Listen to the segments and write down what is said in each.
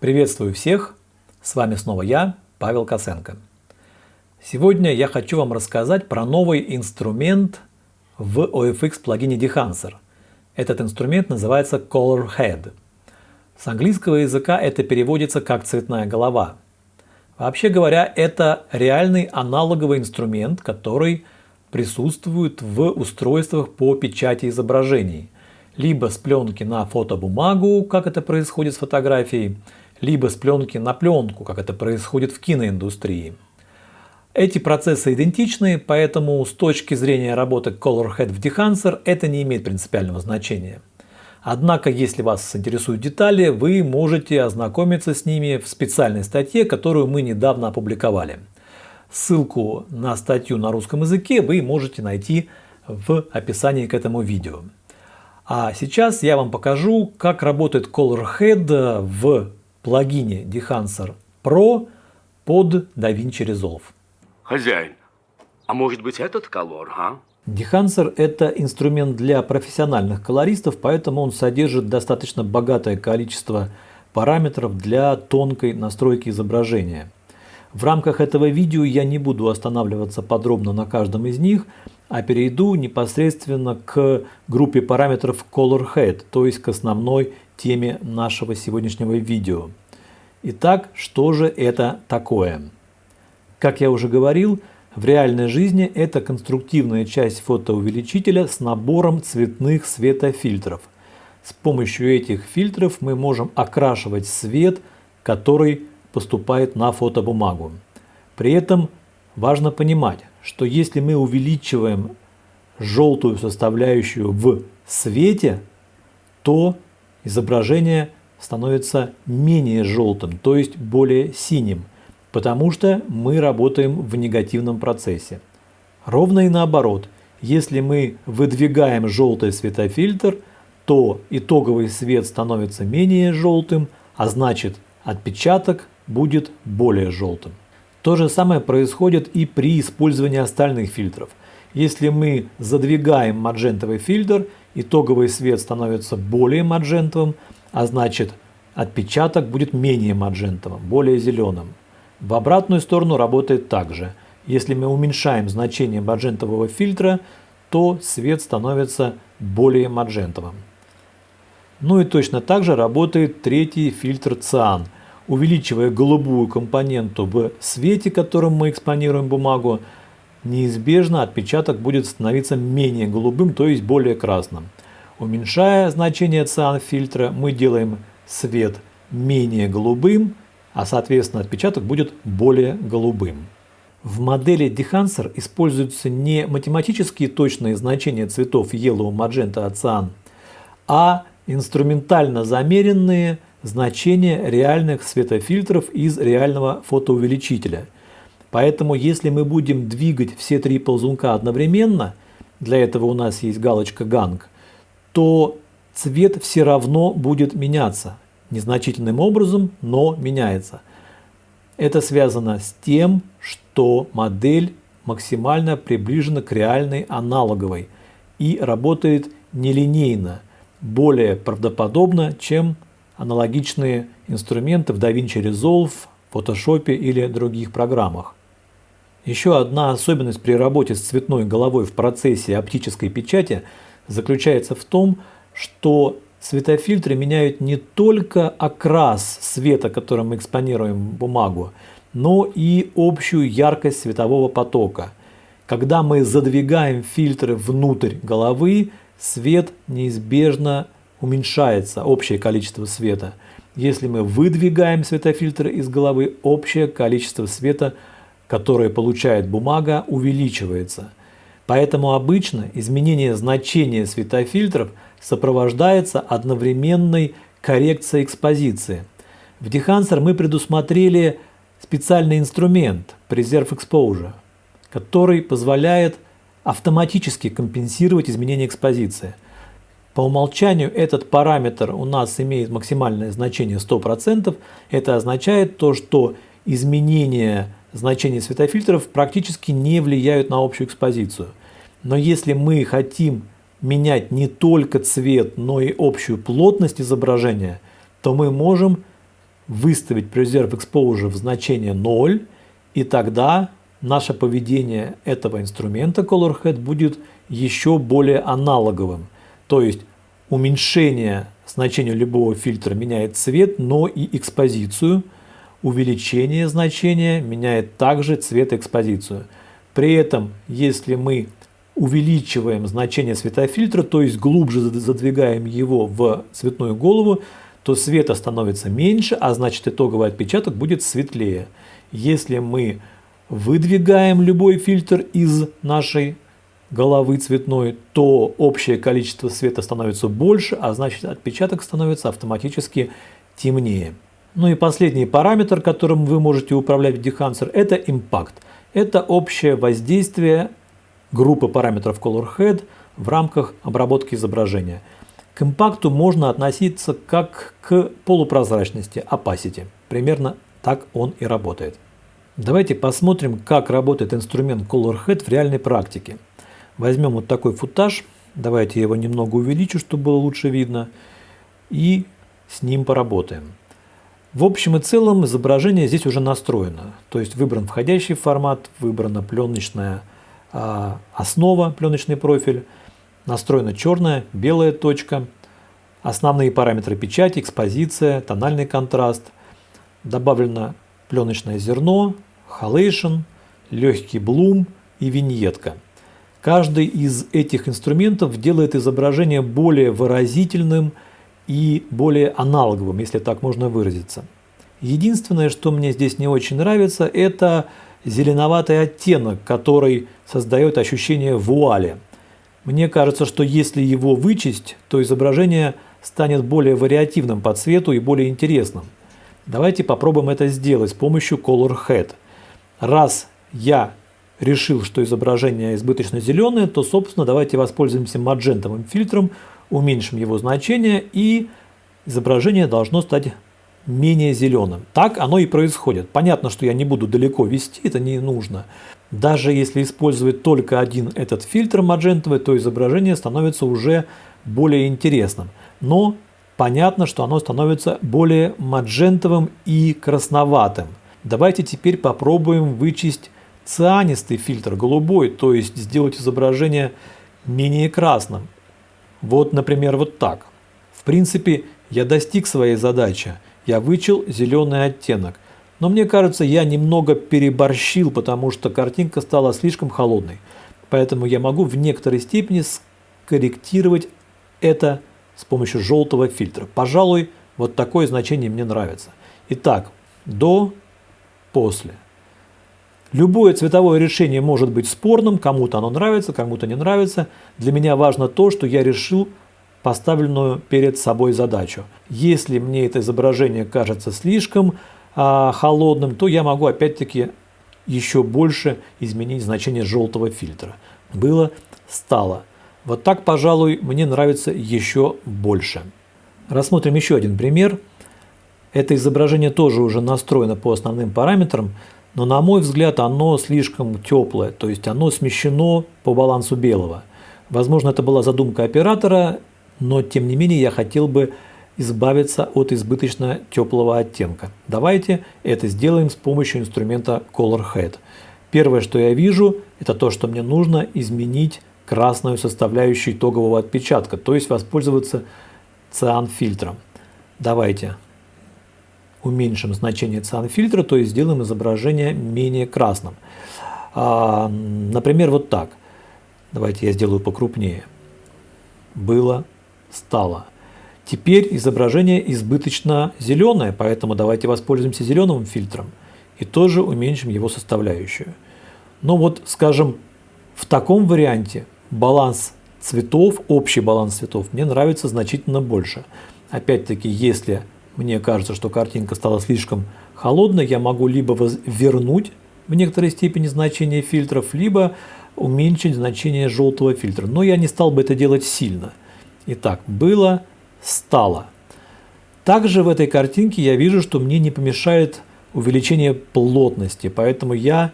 Приветствую всех! С вами снова я, Павел Косенко. Сегодня я хочу вам рассказать про новый инструмент в OFX плагине Dehancer. Этот инструмент называется Color Head. С английского языка это переводится как цветная голова. Вообще говоря, это реальный аналоговый инструмент, который присутствует в устройствах по печати изображений. Либо с пленки на фотобумагу, как это происходит с фотографией, либо с пленки на пленку, как это происходит в киноиндустрии. Эти процессы идентичны, поэтому с точки зрения работы ColorHead в Dehancer это не имеет принципиального значения. Однако, если вас интересуют детали, вы можете ознакомиться с ними в специальной статье, которую мы недавно опубликовали. Ссылку на статью на русском языке вы можете найти в описании к этому видео. А сейчас я вам покажу, как работает ColorHead в плагине Dehancer Pro под DaVinci Resolve. Хозяин, а может быть этот колор, а? Dehancer – это инструмент для профессиональных колористов, поэтому он содержит достаточно богатое количество параметров для тонкой настройки изображения. В рамках этого видео я не буду останавливаться подробно на каждом из них, а перейду непосредственно к группе параметров Color Head, то есть к основной теме нашего сегодняшнего видео. Итак, что же это такое? Как я уже говорил, в реальной жизни это конструктивная часть фотоувеличителя с набором цветных светофильтров. С помощью этих фильтров мы можем окрашивать свет, который поступает на фотобумагу. При этом важно понимать, что если мы увеличиваем желтую составляющую в свете, то изображение становится менее желтым, то есть более синим – потому что мы работаем в негативном процессе. Ровно и наоборот, если мы выдвигаем желтый светофильтр, то итоговый свет становится менее желтым, а значит отпечаток будет более желтым. То же самое происходит и при использовании остальных фильтров. Если мы задвигаем маджентовый фильтр, итоговый свет становится более маджентовым, а значит отпечаток будет менее маджентовым, более зеленым. В обратную сторону работает также. Если мы уменьшаем значение маджентового фильтра, то свет становится более маджентовым. Ну и точно так же работает третий фильтр циан. Увеличивая голубую компоненту в свете, которым мы экспонируем бумагу, неизбежно отпечаток будет становиться менее голубым, то есть более красным. Уменьшая значение циан фильтра, мы делаем свет менее голубым, а соответственно отпечаток будет более голубым. В модели Dehancer используются не математические точные значения цветов Yellow, Magenta, Cyan, а инструментально замеренные значения реальных светофильтров из реального фотоувеличителя. Поэтому если мы будем двигать все три ползунка одновременно, для этого у нас есть галочка Gang, то цвет все равно будет меняться незначительным образом, но меняется. Это связано с тем, что модель максимально приближена к реальной аналоговой и работает нелинейно, более правдоподобно, чем аналогичные инструменты в DaVinci Resolve, Photoshop или других программах. Еще одна особенность при работе с цветной головой в процессе оптической печати заключается в том, что Светофильтры меняют не только окрас света, которым мы экспонируем бумагу, но и общую яркость светового потока. Когда мы задвигаем фильтры внутрь головы, свет неизбежно уменьшается, общее количество света. Если мы выдвигаем светофильтры из головы, общее количество света, которое получает бумага, увеличивается. Поэтому обычно изменение значения светофильтров – сопровождается одновременной коррекцией экспозиции. В Dehancer мы предусмотрели специальный инструмент Preserve Exposure, который позволяет автоматически компенсировать изменение экспозиции. По умолчанию этот параметр у нас имеет максимальное значение 100%. Это означает то, что изменения значения светофильтров практически не влияют на общую экспозицию. Но если мы хотим менять не только цвет, но и общую плотность изображения, то мы можем выставить Preserve Exposure в значение 0, и тогда наше поведение этого инструмента Color Head будет еще более аналоговым. То есть уменьшение значения любого фильтра меняет цвет, но и экспозицию. Увеличение значения меняет также цвет экспозицию. При этом, если мы увеличиваем значение светофильтра, то есть глубже задвигаем его в цветную голову, то света становится меньше, а значит итоговый отпечаток будет светлее. Если мы выдвигаем любой фильтр из нашей головы цветной, то общее количество света становится больше, а значит отпечаток становится автоматически темнее. Ну и последний параметр, которым вы можете управлять в Dehancer, это импакт. Это общее воздействие группы параметров Color Head в рамках обработки изображения. К импакту можно относиться как к полупрозрачности, opacity. Примерно так он и работает. Давайте посмотрим, как работает инструмент Color Head в реальной практике. Возьмем вот такой футаж, давайте я его немного увеличу, чтобы было лучше видно, и с ним поработаем. В общем и целом изображение здесь уже настроено, то есть выбран входящий формат, выбрана пленочная а, основа, пленочный профиль, настроена черная, белая точка, основные параметры печати, экспозиция, тональный контраст, добавлено пленочное зерно, халейшн, легкий блум и виньетка. Каждый из этих инструментов делает изображение более выразительным и более аналоговым, если так можно выразиться. Единственное, что мне здесь не очень нравится, это зеленоватый оттенок, который создает ощущение вуали. Мне кажется, что если его вычесть, то изображение станет более вариативным по цвету и более интересным. Давайте попробуем это сделать с помощью Color Head. Раз я решил, что изображение избыточно зеленое, то, собственно, давайте воспользуемся маджентовым фильтром, уменьшим его значение, и изображение должно стать менее зеленым. Так оно и происходит. Понятно, что я не буду далеко вести, это не нужно. Даже если использовать только один этот фильтр маджентовый, то изображение становится уже более интересным. Но понятно, что оно становится более маджентовым и красноватым. Давайте теперь попробуем вычесть цианистый фильтр, голубой, то есть сделать изображение менее красным. Вот, например, вот так. В принципе, я достиг своей задачи я вычел зеленый оттенок. Но мне кажется, я немного переборщил, потому что картинка стала слишком холодной. Поэтому я могу в некоторой степени скорректировать это с помощью желтого фильтра. Пожалуй, вот такое значение мне нравится. Итак, до, после. Любое цветовое решение может быть спорным, кому-то оно нравится, кому-то не нравится. Для меня важно то, что я решил поставленную перед собой задачу. Если мне это изображение кажется слишком а, холодным, то я могу опять-таки еще больше изменить значение желтого фильтра. Было, стало. Вот так, пожалуй, мне нравится еще больше. Рассмотрим еще один пример. Это изображение тоже уже настроено по основным параметрам, но на мой взгляд оно слишком теплое, то есть оно смещено по балансу белого. Возможно, это была задумка оператора, но тем не менее я хотел бы избавиться от избыточно теплого оттенка. Давайте это сделаем с помощью инструмента Color Head. Первое, что я вижу, это то, что мне нужно изменить красную составляющую итогового отпечатка, то есть воспользоваться циан-фильтром. Давайте уменьшим значение циан-фильтра, то есть сделаем изображение менее красным. А, например, вот так. Давайте я сделаю покрупнее. Было стало. Теперь изображение избыточно зеленое, поэтому давайте воспользуемся зеленым фильтром и тоже уменьшим его составляющую. Но вот, скажем, в таком варианте баланс цветов, общий баланс цветов мне нравится значительно больше. Опять-таки, если мне кажется, что картинка стала слишком холодной, я могу либо вернуть в некоторой степени значение фильтров, либо уменьшить значение желтого фильтра. Но я не стал бы это делать сильно – Итак, было, стало. Также в этой картинке я вижу, что мне не помешает увеличение плотности, поэтому я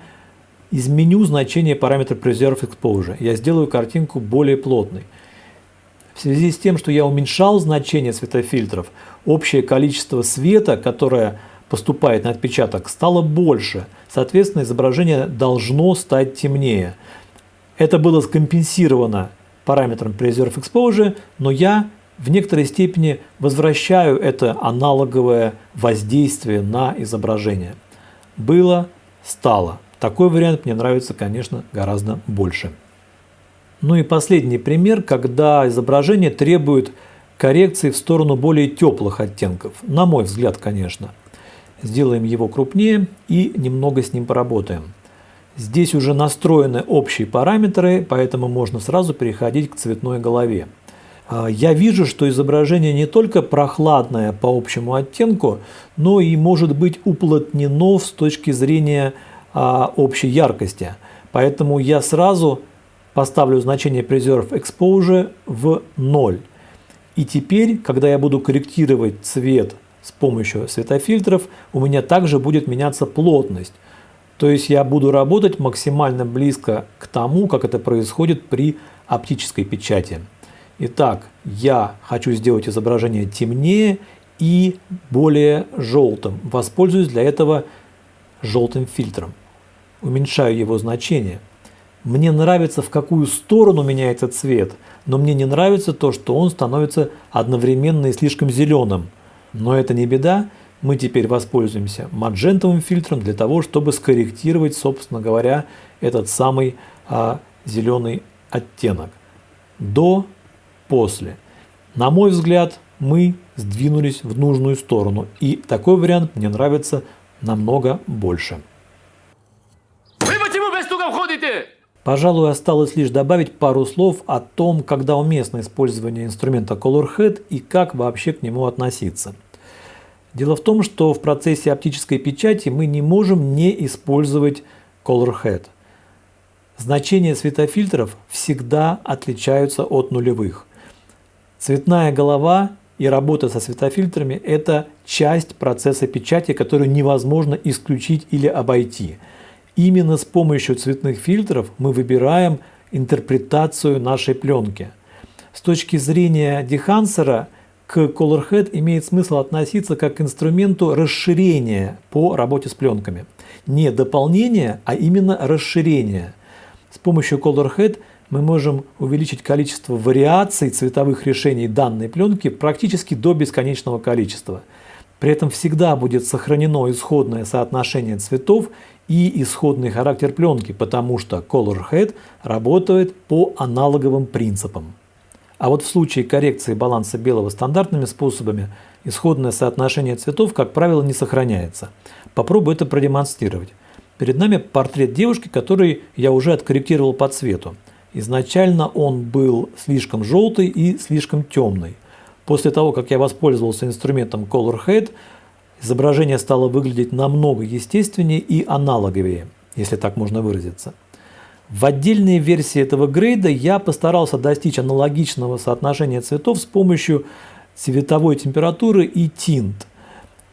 изменю значение параметра Preserve Exposure. Я сделаю картинку более плотной. В связи с тем, что я уменьшал значение светофильтров, общее количество света, которое поступает на отпечаток, стало больше. Соответственно, изображение должно стать темнее. Это было скомпенсировано параметром Preserve Exposure, но я в некоторой степени возвращаю это аналоговое воздействие на изображение. Было, стало. Такой вариант мне нравится, конечно, гораздо больше. Ну и последний пример, когда изображение требует коррекции в сторону более теплых оттенков. На мой взгляд, конечно. Сделаем его крупнее и немного с ним поработаем. Здесь уже настроены общие параметры, поэтому можно сразу переходить к цветной голове. А, я вижу, что изображение не только прохладное по общему оттенку, но и может быть уплотнено с точки зрения а, общей яркости. Поэтому я сразу поставлю значение Preserve Exposure в 0. И теперь, когда я буду корректировать цвет с помощью светофильтров, у меня также будет меняться плотность. То есть я буду работать максимально близко к тому, как это происходит при оптической печати. Итак, я хочу сделать изображение темнее и более желтым. Воспользуюсь для этого желтым фильтром. Уменьшаю его значение. Мне нравится, в какую сторону меняется цвет, но мне не нравится то, что он становится одновременно и слишком зеленым. Но это не беда, мы теперь воспользуемся маджентовым фильтром для того, чтобы скорректировать, собственно говоря, этот самый а, зеленый оттенок. До, после. На мой взгляд, мы сдвинулись в нужную сторону, и такой вариант мне нравится намного больше. Пожалуй, осталось лишь добавить пару слов о том, когда уместно использование инструмента Color Head и как вообще к нему относиться. Дело в том, что в процессе оптической печати мы не можем не использовать Color Head. Значения светофильтров всегда отличаются от нулевых. Цветная голова и работа со светофильтрами – это часть процесса печати, которую невозможно исключить или обойти. Именно с помощью цветных фильтров мы выбираем интерпретацию нашей пленки. С точки зрения дехансера – к ColorHead имеет смысл относиться как к инструменту расширения по работе с пленками. Не дополнение, а именно расширение. С помощью ColorHead мы можем увеличить количество вариаций цветовых решений данной пленки практически до бесконечного количества. При этом всегда будет сохранено исходное соотношение цветов и исходный характер пленки, потому что ColorHead работает по аналоговым принципам. А вот в случае коррекции баланса белого стандартными способами исходное соотношение цветов, как правило, не сохраняется. Попробую это продемонстрировать. Перед нами портрет девушки, который я уже откорректировал по цвету. Изначально он был слишком желтый и слишком темный. После того, как я воспользовался инструментом Color Head, изображение стало выглядеть намного естественнее и аналоговее, если так можно выразиться. В отдельной версии этого грейда я постарался достичь аналогичного соотношения цветов с помощью цветовой температуры и тинт.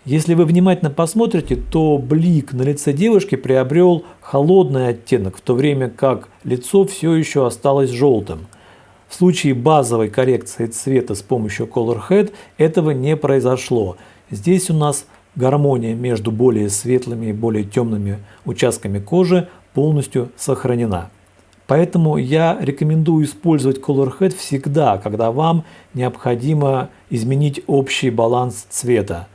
Если вы внимательно посмотрите, то блик на лице девушки приобрел холодный оттенок, в то время как лицо все еще осталось желтым. В случае базовой коррекции цвета с помощью Color Head этого не произошло. Здесь у нас гармония между более светлыми и более темными участками кожи полностью сохранена. Поэтому я рекомендую использовать Color Head всегда, когда вам необходимо изменить общий баланс цвета.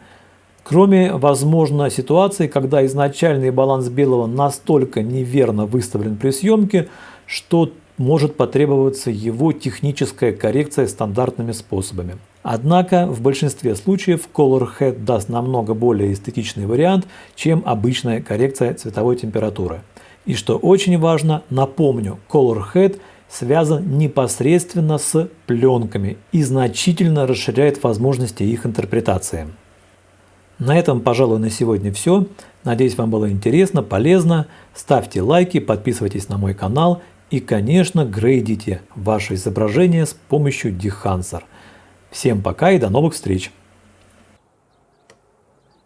Кроме, возможно, ситуации, когда изначальный баланс белого настолько неверно выставлен при съемке, что может потребоваться его техническая коррекция стандартными способами. Однако в большинстве случаев Color Head даст намного более эстетичный вариант, чем обычная коррекция цветовой температуры. И что очень важно, напомню, Color Head связан непосредственно с пленками и значительно расширяет возможности их интерпретации. На этом, пожалуй, на сегодня все. Надеюсь, вам было интересно, полезно. Ставьте лайки, подписывайтесь на мой канал и, конечно, грейдите ваше изображение с помощью Dehancer. Всем пока и до новых встреч!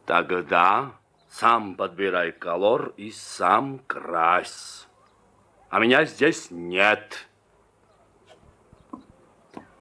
Тогда сам подбирай колор и сам крась. А меня здесь нет.